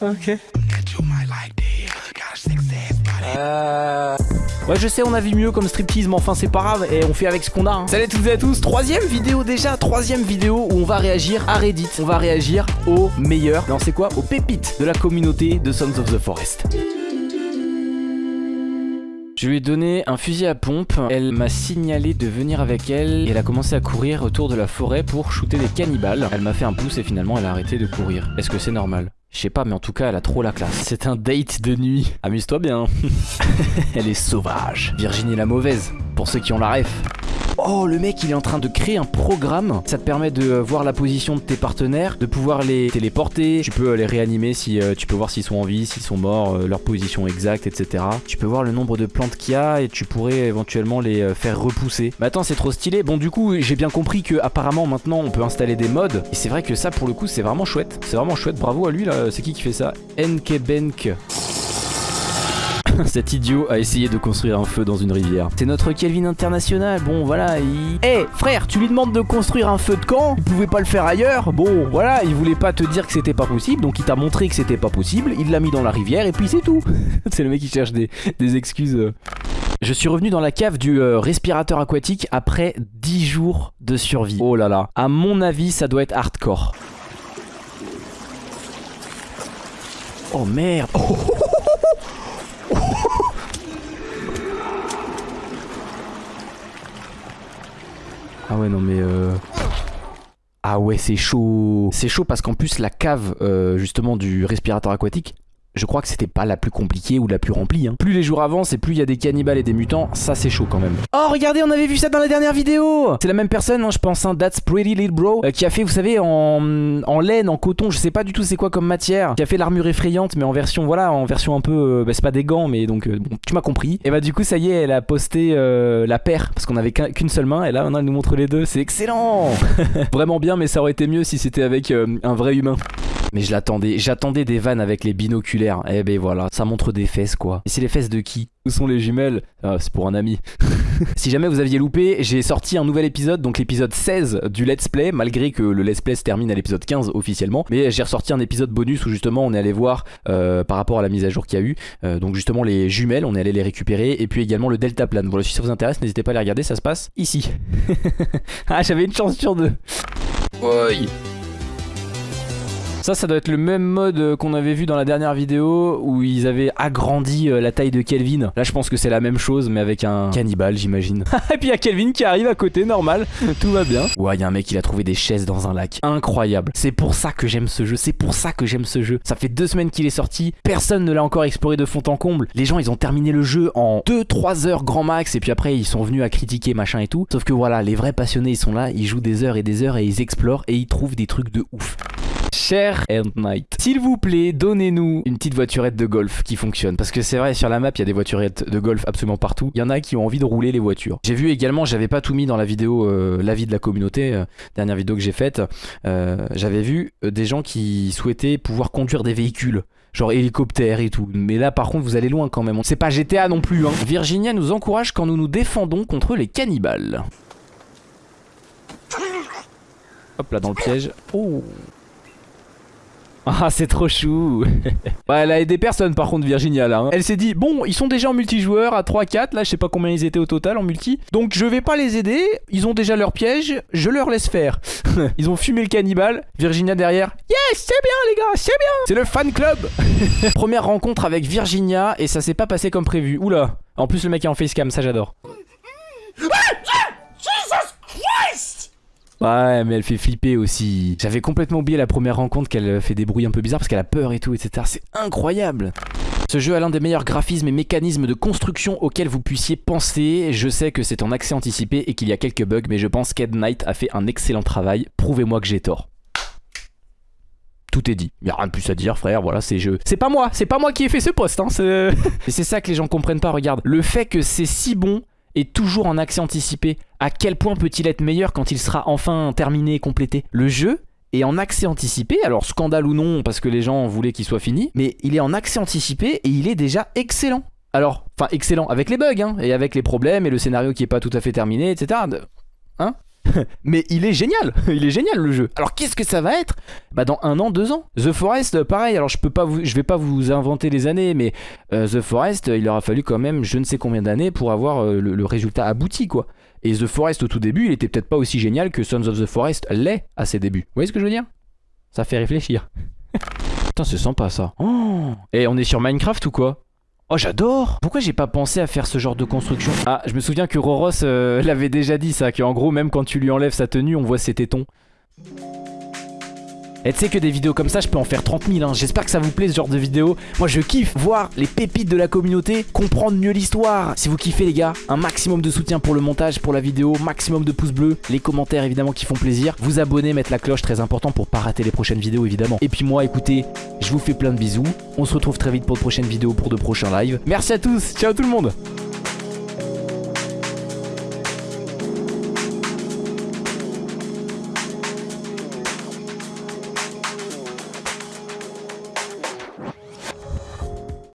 Ok. Euh... Ouais je sais on a vu mieux comme striptease mais enfin c'est pas grave et on fait avec ce qu'on a hein. Salut à toutes et à tous, troisième vidéo déjà, troisième vidéo où on va réagir à Reddit On va réagir aux meilleurs, non c'est quoi? Aux pépites de la communauté de Sons of the Forest je lui ai donné un fusil à pompe, elle m'a signalé de venir avec elle et elle a commencé à courir autour de la forêt pour shooter des cannibales. Elle m'a fait un pouce et finalement elle a arrêté de courir. Est-ce que c'est normal? Je sais pas, mais en tout cas, elle a trop la classe. C'est un date de nuit. Amuse-toi bien. elle est sauvage. Virginie la mauvaise, pour ceux qui ont la ref. Oh, le mec, il est en train de créer un programme. Ça te permet de voir la position de tes partenaires, de pouvoir les téléporter. Tu peux les réanimer si euh, tu peux voir s'ils sont en vie, s'ils sont morts, euh, leur position exacte, etc. Tu peux voir le nombre de plantes qu'il y a et tu pourrais éventuellement les euh, faire repousser. Mais attends, c'est trop stylé. Bon, du coup, j'ai bien compris que apparemment maintenant on peut installer des mods. Et c'est vrai que ça, pour le coup, c'est vraiment chouette. C'est vraiment chouette. Bravo à lui là. C'est qui qui fait ça? Enkebenk. Cet idiot a essayé de construire un feu dans une rivière. C'est notre Kelvin international. Bon, voilà, il... Eh, frère, tu lui demandes de construire un feu de camp Il pouvait pas le faire ailleurs Bon, voilà, il voulait pas te dire que c'était pas possible, donc il t'a montré que c'était pas possible, il l'a mis dans la rivière, et puis c'est tout. c'est le mec qui cherche des, excuses. Je suis revenu dans la cave du euh, respirateur aquatique après 10 jours de survie. Oh là là. À mon avis, ça doit être hardcore. Oh merde. Oh. Ah ouais non mais euh... Ah ouais c'est chaud. C'est chaud parce qu'en plus la cave euh, justement du respirateur aquatique je crois que c'était pas la plus compliquée ou la plus remplie. Hein. Plus les jours avancent et plus il y a des cannibales et des mutants, ça c'est chaud quand même. Oh regardez, on avait vu ça dans la dernière vidéo C'est la même personne, hein, je pense, hein, That's Pretty Little Bro, euh, qui a fait, vous savez, en, en, laine, en coton, je sais pas du tout c'est quoi comme matière, qui a fait l'armure effrayante, mais en version, voilà, en version un peu, euh, bah, c'est pas des gants, mais donc, euh, bon, tu m'as compris. Et bah du coup, ça y est, elle a posté la paire, parce qu'on avait qu'une seule main, et là maintenant elle nous montre les deux, c'est excellent Vraiment bien, mais ça aurait été mieux si c'était avec un vrai humain. Mais je l'attendais, j'attendais des vannes avec les binoculaires. Eh ben voilà, ça montre des fesses quoi. Et c'est les fesses de qui? Où sont les jumelles? Ah, C'est pour un ami. si jamais vous aviez loupé, j'ai sorti un nouvel épisode, donc l'épisode 16 du Let's Play, malgré que le Let's Play se termine à l'épisode 15 officiellement. Mais j'ai ressorti un épisode bonus où justement on est allé voir euh, par rapport à la mise à jour qu'il y a eu. Euh, donc justement les jumelles, on est allé les récupérer. Et puis également le Delta Plan. Voilà, si ça vous intéresse, n'hésitez pas à les regarder, ça se passe ici. ah, j'avais une chance sur deux. Oui. Ça, ça doit être le même mode euh, qu'on avait vu dans la dernière vidéo où ils avaient agrandi euh, la taille de Kelvin. Là, je pense que c'est la même chose, mais avec un cannibale, j'imagine. Et puis il y a Kelvin qui arrive à côté, normal. Tout va bien. Ouais, il y a un mec, il a trouvé des chaises dans un lac. Incroyable. C'est pour ça que j'aime ce jeu. C'est pour ça que j'aime ce jeu. Ça fait deux semaines qu'il est sorti. Personne ne l'a encore exploré de fond en comble. Les gens, ils ont terminé le jeu en 2-3 heures grand max. Et puis après, ils sont venus à critiquer machin et tout. Sauf que voilà, les vrais passionnés, ils sont là. Ils jouent des heures et des heures et ils explorent et ils trouvent des trucs de ouf. Cher End Night. S'il vous plaît, donnez-nous une petite voiturette de golf qui fonctionne. Parce que c'est vrai, sur la map, il y a des voiturettes de golf absolument partout. Il y en a qui ont envie de rouler les voitures. J'ai vu également, j'avais pas tout mis dans la vidéo euh, L'avis de la communauté, euh, dernière vidéo que j'ai faite. Euh, j'avais vu des gens qui souhaitaient pouvoir conduire des véhicules genre hélicoptère et tout. Mais là par contre vous allez loin quand même. C'est pas GTA non plus. Hein. Virginia nous encourage quand nous nous défendons contre les cannibales. Hop là dans le piège. Oh ah c'est trop chou. Bah, Elle a aidé personne par contre Virginia là hein. Elle s'est dit bon ils sont déjà en multijoueur à 3-4 Là je sais pas combien ils étaient au total en multi. Donc je vais pas les aider. Ils ont déjà leur piège. Je leur laisse faire. Ils ont fumé le cannibale. Virginia derrière. Yes c'est bien les gars c'est bien. C'est le fan club. Première rencontre avec Virginia Et ça s'est pas passé comme prévu. Oula. En plus le mec est en facecam ça j'adore Ouais, mais elle fait flipper aussi. J'avais complètement oublié la première rencontre qu'elle fait des bruits un peu bizarres parce qu'elle a peur et tout, etc. C'est incroyable. Ce jeu a l'un des meilleurs graphismes et mécanismes de construction auxquels vous puissiez penser. Je sais que c'est en accès anticipé et qu'il y a quelques bugs, mais je pense qu'Ed Knight a fait un excellent travail. Prouvez-moi que j'ai tort. Tout est dit. Il a rien de plus à dire, frère. Voilà, c'est jeu. C'est pas moi. C'est pas moi qui ai fait ce poste. Hein, c'est ça que les gens comprennent pas. Regarde. Le fait que c'est si bon est toujours en accès anticipé. À quel point peut-il être meilleur quand il sera enfin terminé et complété Le jeu est en accès anticipé, alors scandale ou non parce que les gens voulaient qu'il soit fini, mais il est en accès anticipé et il est déjà excellent. Alors, enfin excellent avec les bugs hein, et avec les problèmes et le scénario qui est pas tout à fait terminé, etc. Hein Mais il est génial, il est génial le jeu. Alors qu'est-ce que ça va être? Bah dans un an, deux ans. The Forest, pareil. Alors je peux pas je vais pas vous inventer les années, mais euh, The Forest, il aura fallu quand même je ne sais combien d'années pour avoir euh, le résultat abouti quoi. Et The Forest au tout début, il était peut-être pas aussi génial que Sons of the Forest l'est à ses débuts. Vous voyez ce que je veux dire? Ça fait réfléchir. Putain, c'est sympa ça. Oh Et on est sur Minecraft ou quoi? Oh j'adore Pourquoi j'ai pas pensé à faire ce genre de construction? Ah je me souviens que Roros euh, l'avait déjà dit ça Qu'en gros même quand tu lui enlèves sa tenue on voit ses tétons et tu sais que des vidéos comme ça, je peux en faire 30 000. Hein. J'espère que ça vous plaît ce genre de vidéo. Moi, je kiffe voir les pépites de la communauté, comprendre mieux l'histoire. Si vous kiffez, les gars, un maximum de soutien pour le montage, pour la vidéo, maximum de pouces bleus, les commentaires évidemment qui font plaisir. Vous abonner, mettre la cloche, très important pour pas rater les prochaines vidéos évidemment. Et puis moi, écoutez, je vous fais plein de bisous. On se retrouve très vite pour de prochaines vidéos, pour de prochains lives. Merci à tous. Ciao tout le monde.